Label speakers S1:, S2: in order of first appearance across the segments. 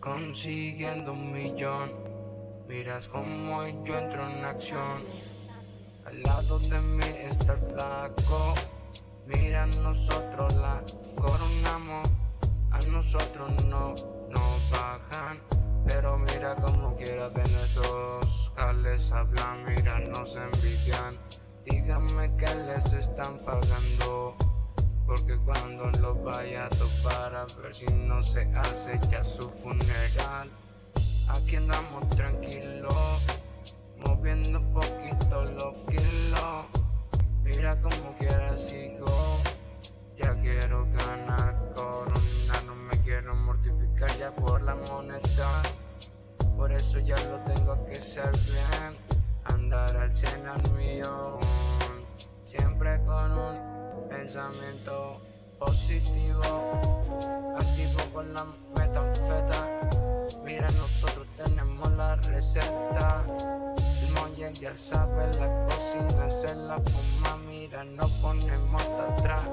S1: consiguiendo un millón. Miras como yo entro en acción. Al lado de mí está el flaco. Mira, nosotros la coronamos. A nosotros no nos bajan. Pero mira como quiera ven esos jales hablan, mira, nos envidian. Díganme que les están pagando. Porque cuando lo vaya a topar a ver si no se hace ya su funeral. Aquí andamos tranquilos, moviendo poquito los kilos Mira como quiera sigo, ya quiero ganar corona No me quiero mortificar ya por la moneda. Por eso ya lo tengo que ser bien Andar al cien al millón pensamiento positivo, activo con la metanfeta. Mira, nosotros tenemos la receta. El molle ya sabe la cocina, se la fuma. Mira, no ponemos atrás.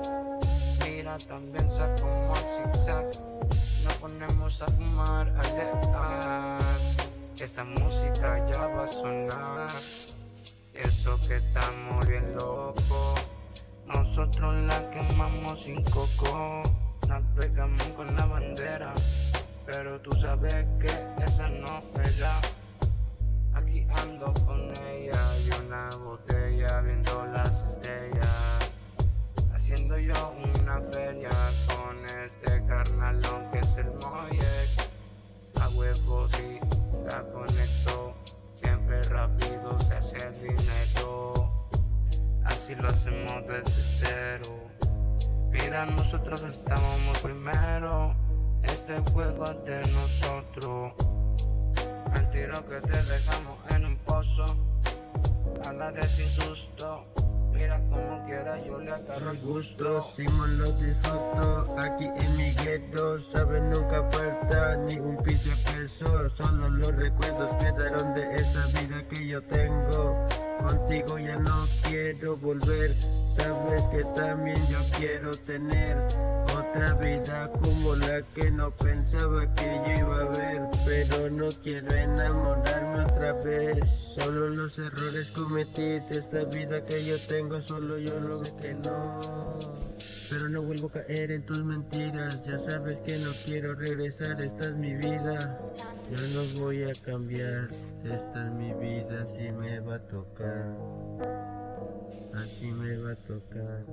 S1: Mira, también sacamos zigzag. No ponemos a fumar a Esta música ya va a sonar. Eso que estamos locos. Nosotros la quemamos sin coco, pegamos con la bandera, pero tú sabes que esa no pega. Aquí ando con ella y una botella viendo las estrellas, haciendo yo una feria con este carnalón que es el Moye. Si lo hacemos desde cero. Mira, nosotros estábamos primero. Este juego es de nosotros. El tiro que te dejamos en un pozo. A de sin susto. Mira como quiera, yo le agarro el gusto.
S2: Simón lo disfruto. Aquí en mi gueto, sabes, nunca falta ni un pinche peso. Solo los recuerdos quedaron de esa vida que yo tengo. Contigo ya no quiero volver. Sabes que también yo quiero tener Otra vida como la que no pensaba que yo iba a ver Pero no quiero enamorarme otra vez. Solo los errores cometí de esta vida que yo tengo Solo yo lo sé que no. Pero no vuelvo a caer en tus mentiras Ya sabes que no quiero regresar, esta es mi vida. Yo no voy a cambiar, esta es mi vida Así me va a tocar Así me va a tocar